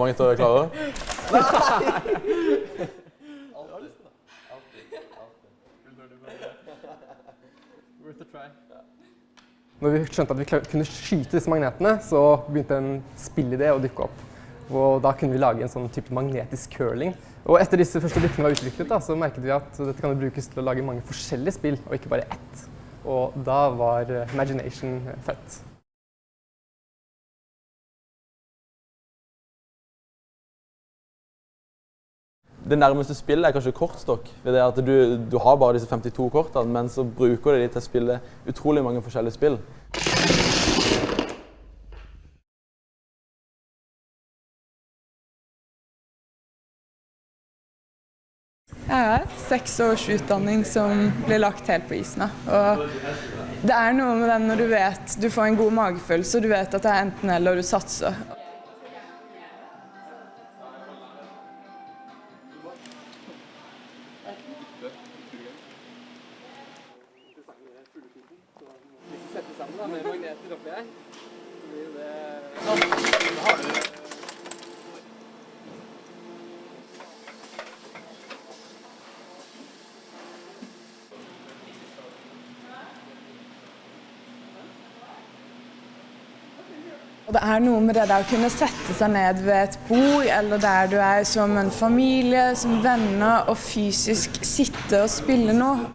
mange til å klare? Når vi skjønte at vi kunne skyte disse magnetene, så begynte en spillidé å dukke opp. Og da kunne vi lage en sånn type magnetisk curling. Og etter disse første brikkene var utviklet, da, så merket vi at dette kan brukes til å lage mange forskjellige spill, og ikke bare ett. Og da var Imagination født. Det nærmeste spillet er kanskje kortstokk. ved det at du, du har bare disse 52 kortene, men så bruker du de til å spille utrolig mange forskjellige spill. Jeg har seks års utdanning som blir lagt helt på isen. Og det er noe med den når du vet du får en god magefølelse og du vet at det er enten eller du satser. Hvis vi setter sammen da, med magneter oppi her, så blir det Og det er noe med det der å kunne sette seg ned ved et bord, eller der du er som en familie, som venner, og fysisk sitte og spille noe.